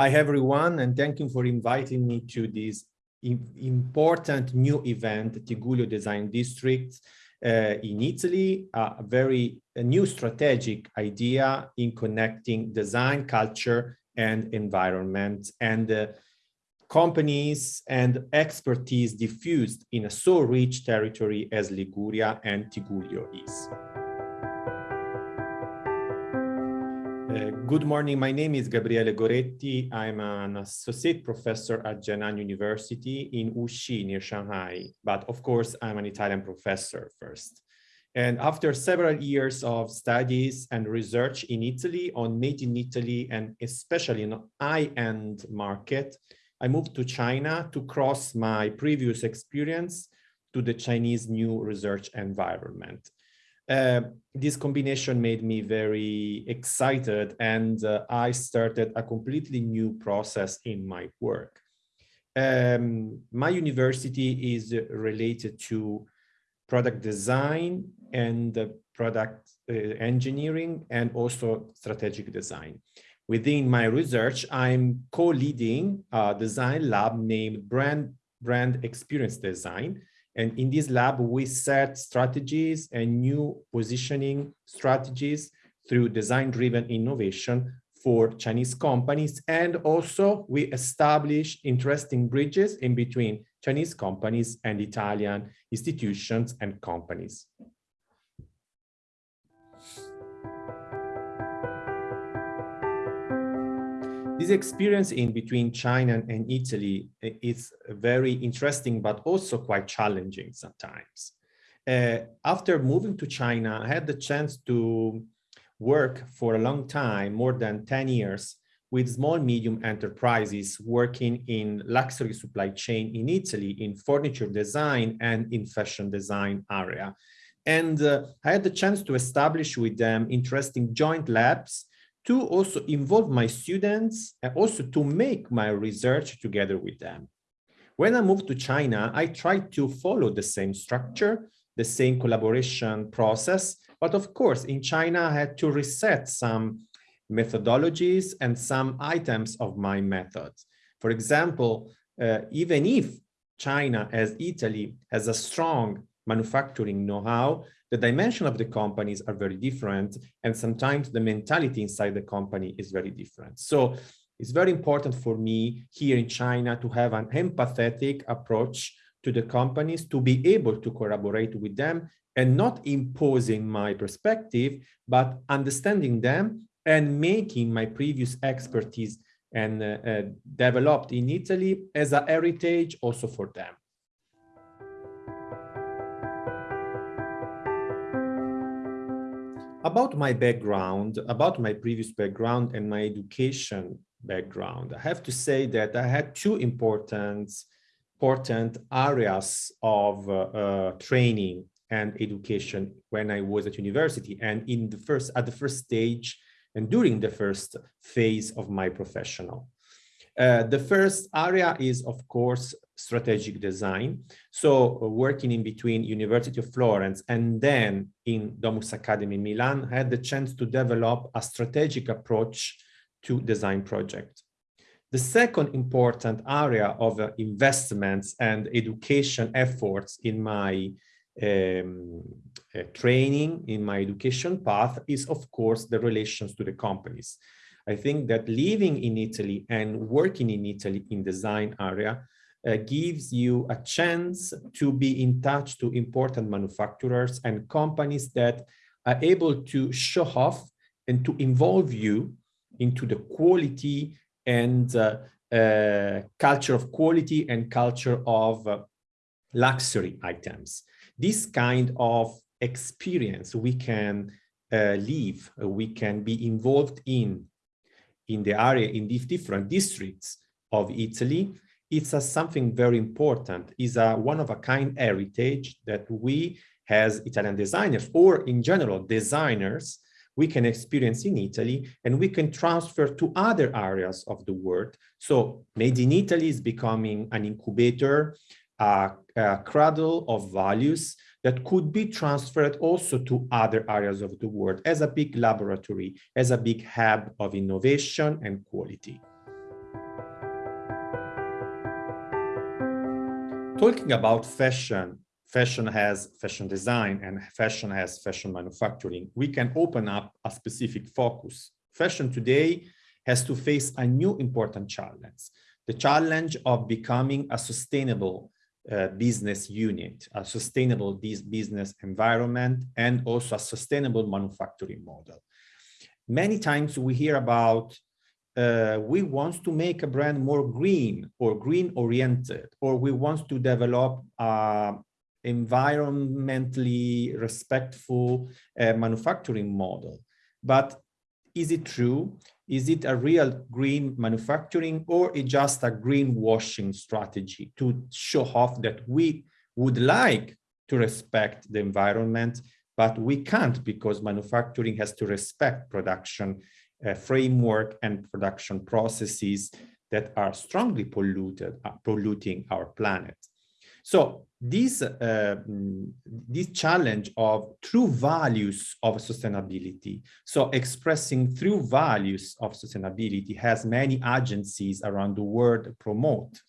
Hi, everyone, and thank you for inviting me to this important new event, Tigullio Design District uh, in Italy, a very a new strategic idea in connecting design, culture, and environment, and uh, companies and expertise diffused in a so rich territory as Liguria and Tigullio is. Uh, good morning. My name is Gabriele Goretti. I'm an associate professor at Jiangnan University in Wuxi near Shanghai. But of course, I'm an Italian professor first. And after several years of studies and research in Italy on made in Italy and especially in high-end market, I moved to China to cross my previous experience to the Chinese new research environment. Uh, this combination made me very excited and uh, I started a completely new process in my work. Um, my university is related to product design and uh, product engineering and also strategic design. Within my research, I'm co-leading a design lab named Brand, Brand Experience Design, and in this lab, we set strategies and new positioning strategies through design-driven innovation for Chinese companies. And also we establish interesting bridges in between Chinese companies and Italian institutions and companies. This experience in between China and Italy is very interesting, but also quite challenging sometimes. Uh, after moving to China, I had the chance to work for a long time, more than 10 years, with small medium enterprises working in luxury supply chain in Italy, in furniture design and in fashion design area. And uh, I had the chance to establish with them interesting joint labs to also involve my students and also to make my research together with them. When I moved to China, I tried to follow the same structure, the same collaboration process, but of course in China I had to reset some methodologies and some items of my methods. For example, uh, even if China as Italy has a strong manufacturing know-how, the dimension of the companies are very different and sometimes the mentality inside the company is very different. So it's very important for me here in China to have an empathetic approach to the companies to be able to collaborate with them and not imposing my perspective, but understanding them and making my previous expertise and uh, uh, developed in Italy as a heritage also for them. About my background, about my previous background and my education background, I have to say that I had two important, important areas of uh, uh, training and education when I was at university and in the first at the first stage and during the first phase of my professional. Uh, the first area is, of course, strategic design. So uh, working in between University of Florence and then in Domus Academy Milan, I had the chance to develop a strategic approach to design project. The second important area of uh, investments and education efforts in my um, uh, training, in my education path is, of course, the relations to the companies. I think that living in Italy and working in Italy in design area uh, gives you a chance to be in touch to important manufacturers and companies that are able to show off and to involve you into the quality and uh, uh, culture of quality and culture of uh, luxury items. This kind of experience we can uh, live, we can be involved in, in the area, in these different districts of Italy, it's a something very important, is a one-of-a-kind heritage that we as Italian designers or in general designers, we can experience in Italy and we can transfer to other areas of the world. So Made in Italy is becoming an incubator, a, a cradle of values that could be transferred also to other areas of the world as a big laboratory, as a big hub of innovation and quality. Talking about fashion, fashion has fashion design and fashion has fashion manufacturing. We can open up a specific focus. Fashion today has to face a new important challenge, the challenge of becoming a sustainable uh, business unit, a sustainable business environment, and also a sustainable manufacturing model. Many times we hear about uh, we want to make a brand more green or green oriented, or we want to develop a environmentally respectful uh, manufacturing model. But is it true? Is it a real green manufacturing or is just a greenwashing strategy to show off that we would like to respect the environment, but we can't because manufacturing has to respect production uh, framework and production processes that are strongly polluted, uh, polluting our planet. So this, uh, this challenge of true values of sustainability, so expressing true values of sustainability has many agencies around the world promote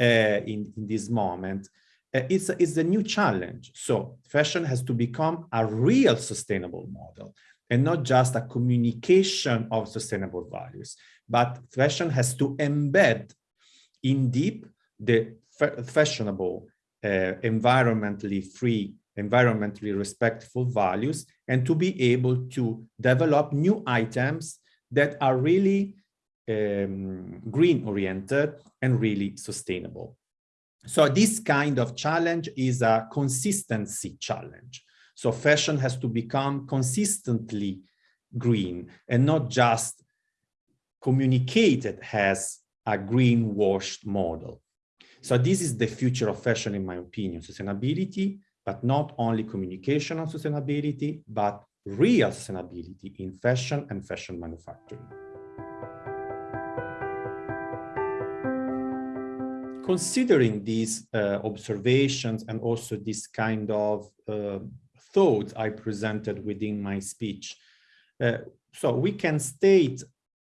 uh, in, in this moment. Uh, it's, a, it's a new challenge. So fashion has to become a real sustainable model and not just a communication of sustainable values, but fashion has to embed in deep the fashionable environmentally free, environmentally respectful values, and to be able to develop new items that are really um, green oriented and really sustainable. So this kind of challenge is a consistency challenge. So fashion has to become consistently green and not just communicated as a green washed model. So this is the future of fashion, in my opinion, sustainability, but not only communication on sustainability, but real sustainability in fashion and fashion manufacturing. Considering these uh, observations and also this kind of uh, thoughts I presented within my speech, uh, so we can state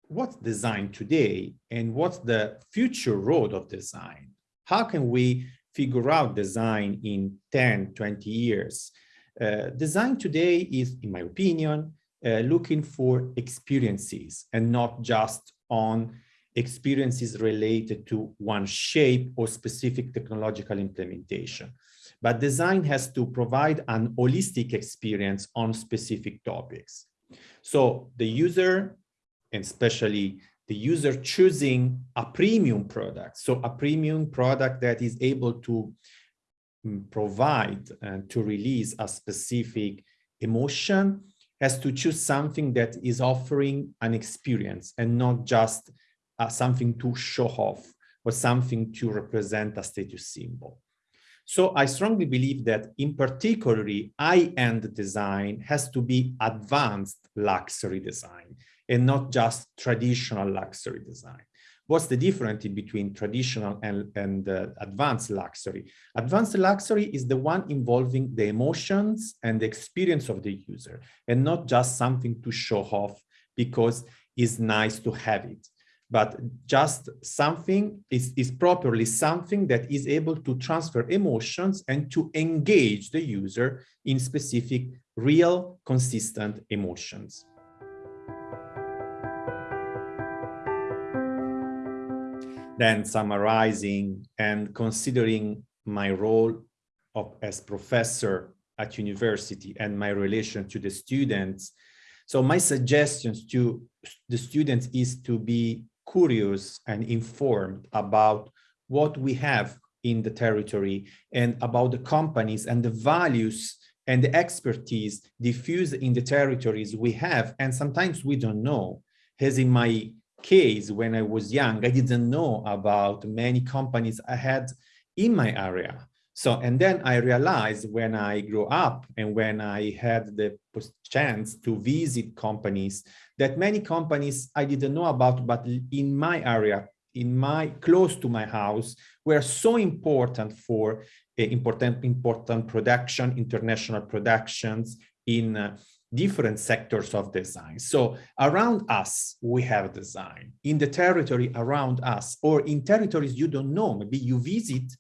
what's design today and what's the future road of design how can we figure out design in 10, 20 years? Uh, design today is, in my opinion, uh, looking for experiences and not just on experiences related to one shape or specific technological implementation. But design has to provide an holistic experience on specific topics. So the user, and especially the user choosing a premium product. So a premium product that is able to mm, provide and to release a specific emotion has to choose something that is offering an experience and not just uh, something to show off or something to represent a status symbol. So I strongly believe that in particularly high-end design has to be advanced luxury design and not just traditional luxury design. What's the difference between traditional and, and uh, advanced luxury? Advanced luxury is the one involving the emotions and the experience of the user and not just something to show off because it's nice to have it but just something is, is properly something that is able to transfer emotions and to engage the user in specific real consistent emotions. Then summarizing and considering my role of, as professor at university and my relation to the students. So my suggestions to the students is to be curious and informed about what we have in the territory and about the companies and the values and the expertise diffused in the territories we have. And sometimes we don't know, as in my case, when I was young, I didn't know about many companies I had in my area. So, and then I realized when I grew up and when I had the chance to visit companies that many companies I didn't know about, but in my area, in my close to my house, were so important for uh, important, important production, international productions in uh, different sectors of design. So around us, we have design. In the territory around us, or in territories you don't know, maybe you visit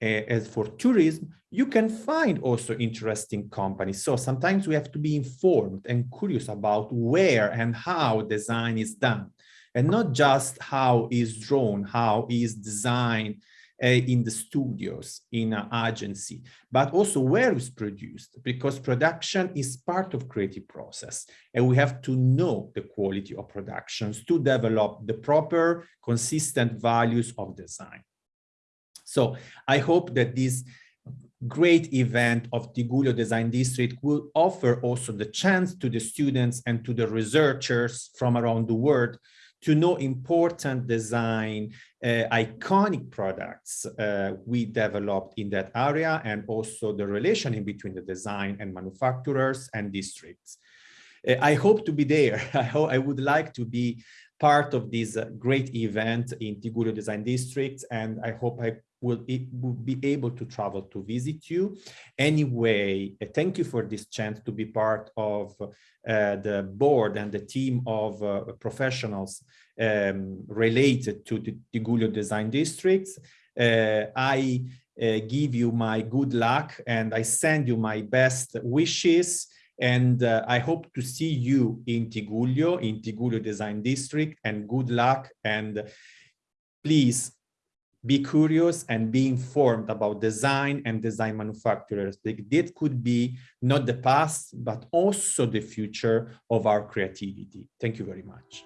as for tourism, you can find also interesting companies. So sometimes we have to be informed and curious about where and how design is done and not just how is drawn, how is designed uh, Eh, in the studios, in an agency, but also where it's produced, because production is part of creative process. And we have to know the quality of productions to develop the proper, consistent values of design. So I hope that this great event of Tigullio Design District will offer also the chance to the students and to the researchers from around the world to know important design, uh, iconic products uh, we developed in that area and also the relation in between the design and manufacturers and districts. Uh, I hope to be there. I, hope, I would like to be part of this uh, great event in Tigullio Design District and I hope I will, be able to travel to visit you. Anyway, uh, thank you for this chance to be part of uh, the board and the team of uh, professionals um, related to the Tigullio Design Districts. Uh, I uh, give you my good luck and I send you my best wishes and uh, I hope to see you in Tigullio, in Tigullio Design District and good luck and please be curious and be informed about design and design manufacturers. That could be not the past, but also the future of our creativity. Thank you very much.